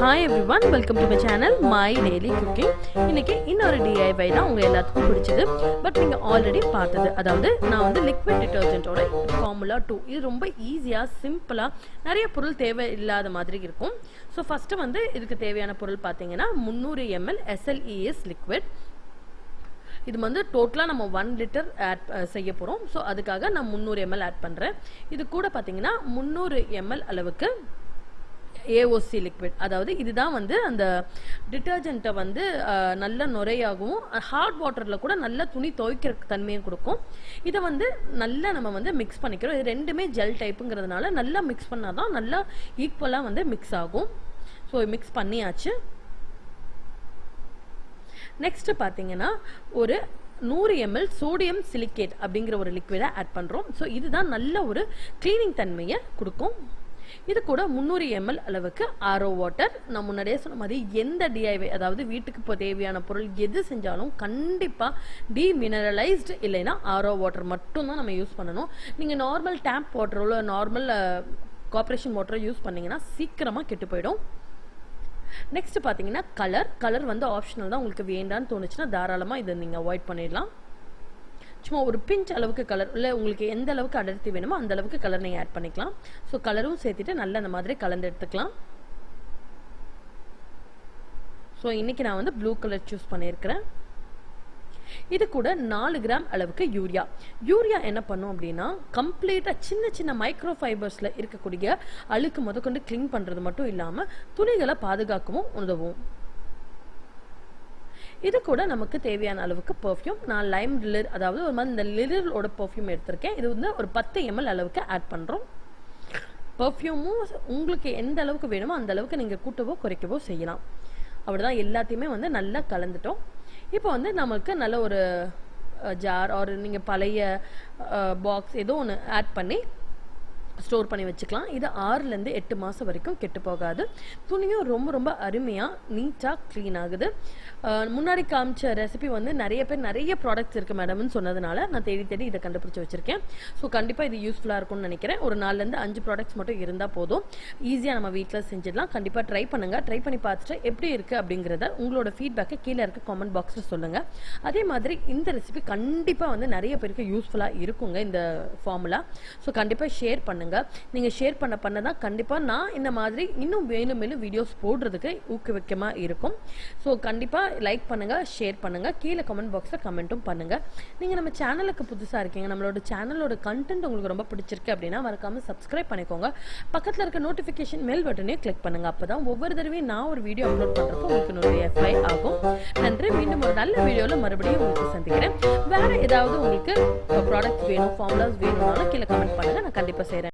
Hi every one welcome to my channel my daily cooking இன்னைக்கு இன்னொரு டிஐவை தான் உங்கள் எல்லாத்துக்கும் பிடிச்சது. பட் நீங்கள் ஆல்ரெடி பார்த்தது. அதாவது நான் வந்து லிக்விட் டிட்டர்ஜென்ட்டோட ஃபார்முலா டூ இது ரொம்ப ஈஸியாக சிம்பிளாக நிறைய பொருள் தேவை இல்லாத மாதிரி இருக்கும். ஸோ ஃபஸ்ட்டு வந்து இதுக்கு தேவையான பொருள் பார்த்தீங்கன்னா முந்நூறு எம்எல் எஸ்எல்இஎஸ் லிக்விட் இது வந்து டோட்டலாக நம்ம ஒன் லிட்டர் ஆட் செய்ய போகிறோம் ஸோ அதுக்காக நான் முந்நூறு எம்எல் ஆட் பண்ணுறேன் இது கூட பார்த்தீங்கன்னா முந்நூறு எம்எல் அளவுக்கு ஏஓசி லிக்விட் அதாவது இதுதான் வந்து அந்த டிட்டர்ஜென்ட்டை வந்து நல்ல நுரையாகவும் ஹாட் வாட்டரில் கூட நல்ல துணி துவைக்கிற தன்மையும் கொடுக்கும். இதை வந்து நல்லா நம்ம வந்து மிக்ஸ் பண்ணிக்கிறோம். இது ரெண்டுமே ஜெல் டைப்புங்கிறதுனால நல்லா மிக்ஸ் பண்ணால் தான் நல்லா ஈக்குவலாக வந்து மிக்ஸ் ஆகும். ஸோ மிக்ஸ் பண்ணியாச்சு. நெக்ஸ்ட் பார்த்தீங்கன்னா ஒரு நூறு எம்எல் சோடியம் சிலிக்கேட் அப்படிங்கிற ஒரு லிக்விடை ஆட் பண்ணுறோம் ஸோ இதுதான் நல்ல ஒரு க்ளீனிங் தன்மையை கொடுக்கும். இது கூட முந்நூறு எம்எல் அளவுக்கு ஆரோ வாட்டர் நான் முன்னாடியே சொன்ன மாதிரி எந்த டிஐவை அதாவது வீட்டுக்கு இப்போ தேவையான பொருள் எது செஞ்சாலும் கண்டிப்பாக டீமினரலைஸ்டு இல்லைன்னா ஆரோ வாட்டர் மட்டும்தான் நம்ம யூஸ் பண்ணணும். நீங்கள் நார்மல் டேப் வாட்டரோ நார்மல் கார்பரேஷன் வாட்டரோ யூஸ் பண்ணிங்கன்னா சீக்கிரமாக கெட்டு போயிடும். நெக்ஸ்ட் பார்த்தீங்கன்னா கலர் கலர் வந்து ஆப்ஷனல் தான். உங்களுக்கு வேண்டான்னு தோணுச்சுன்னா தாராளமாக இதை நீங்கள் அவாய்ட் பண்ணிடலாம். சும்மா ஒரு பிஞ்ச் அளவுக்கு கலர் இல்லை உங்களுக்கு எந்த அளவுக்கு அடர்த்தி வேணுமோ அந்த அளவுக்கு கலர் நீங்கள் ஆட் பண்ணிக்கலாம். ஸோ கலரும் சேர்த்துட்டு நல்லா அந்த மாதிரி கலந்து எடுத்துக்கலாம். ஸோ இன்னைக்கு நான் வந்து ப்ளூ கலர் சூஸ் பண்ணியிருக்கிறேன். இது கூட நாலு கிராம் அளவுக்கு யூரியா யூரியா என்ன பண்ணும் அப்படின்னா கம்ப்ளீட்டாக சின்ன சின்ன மைக்ரோ ஃபைபர்ஸில் இருக்கக்கூடிய அழுக்கு முதற்கொண்டு க்ளீன் பண்ணுறது மட்டும் இல்லாமல் துணிகளை பாதுகாக்கவும் உதவும். இது கூட நமக்கு தேவையான அளவுக்கு பெர்ஃப்யூம் நான் லைம் லிர் அதாவது ஒரு மாதிரி இந்த லிரிலோட பர்ஃப்யூம் எடுத்திருக்கேன். இது வந்து ஒரு பத்து எம்எல் அளவுக்கு ஆட் பண்ணுறோம் பர்ஃப்யூமும் உங்களுக்கு எந்த அளவுக்கு வேணுமோ அந்த அளவுக்கு நீங்கள் கூட்டவோ குறைக்கவோ செய்யலாம். அப்படிதான் எல்லாத்தையுமே வந்து நல்லா கலந்துட்டோம். இப்போ வந்து நமக்கு நல்ல ஒரு ஜார் ஆர் நீங்கள் பழைய பாக்ஸ் ஏதோ ஒன்று ஆட் பண்ணி ஸ்டோர் பண்ணி வச்சுக்கலாம். இது ஆறுலேருந்து எட்டு மாதம் வரைக்கும் கெட்டு போகாது. துணியும் ரொம்ப ரொம்ப அருமையாக நீட்டாக க்ளீன் ஆகுது. முன்னாடி காமிச்ச ரெசிபி வந்து நிறைய பேர் நிறைய ப்ராடக்ட்ஸ் இருக்குது மேடம்னு சொன்னதுனால நான் தேடி தேடி இதை கண்டுபிடிச்சி வச்சுருக்கேன். ஸோ கண்டிப்பாக இது யூஸ்ஃபுல்லாக இருக்கும்னு நினைக்கிறேன். ஒரு நாலுலேருந்து அஞ்சு ப்ராடக்ட்ஸ் மட்டும் இருந்தால் போதும். ஈஸியாக நம்ம வீட்டில் செஞ்சிடலாம். கண்டிப்பாக ட்ரை பண்ணுங்கள் ட்ரை பண்ணி பார்த்துட்டு எப்படி இருக்குது அப்படிங்கிறத உங்களோட ஃபீட்பேக்கை கீழே இருக்க காமெண்ட் பாக்ஸில் சொல்லுங்கள் அதே மாதிரி இந்த ரெசிபி கண்டிப்பாக வந்து நிறைய பேருக்கு யூஸ்ஃபுல்லாக இருக்குங்க இந்த ஃபார்முலா ஸோ கண்டிப்பாக ஷேர் பண்ணுங்கள் நீங்கள் ஷேர் பண்ண பண்ண தான் கண்டிப்பாக நான் இந்த மாதிரி இன்னும் மேலும் மேலும் வீடியோஸ் போடுறதுக்கு ஊக்குவிக்கமாக இருக்கும். ஸோ கண்டிப்பாக லைக் பண்ணுங்கள் ஷேர் பண்ணுங்கள் கீழே கமெண்ட் பாக்ஸில் கமெண்ட்டும் பண்ணுங்கள் நீங்கள் நம்ம சேனலுக்கு புதுசாக இருக்கீங்க நம்மளோட சேனலோட கண்டென்ட் உங்களுக்கு ரொம்ப பிடிச்சிருக்கு அப்படின்னா மறக்காமல் சப்ஸ்கிரைப் பண்ணிக்கோங்க. பக்கத்தில் இருக்க நோட்டிஃபிகேஷன் மேல் பட்டனையும் கிளிக் பண்ணுங்கள் அப்போ தான் ஒவ்வொரு தடவையும் நான் ஒரு வீடியோ அப்லோட் பண்ணுறப்போ உங்களுக்கு நோட்டிஃபை ஆகும். நன்றி. மீண்டும் ஒரு நல்ல வீடியோவில் மறுபடியும் உங்களுக்கு சந்திக்கிறேன். வேறு ஏதாவது உங்களுக்கு ப்ராடக்ட் வேணும் ஃபார்முலாஸ் வேணும்னாலும் கீழே கமெண்ட் பண்ணுங்கள் நான் கண்டிப்பாக செய்கிறேன்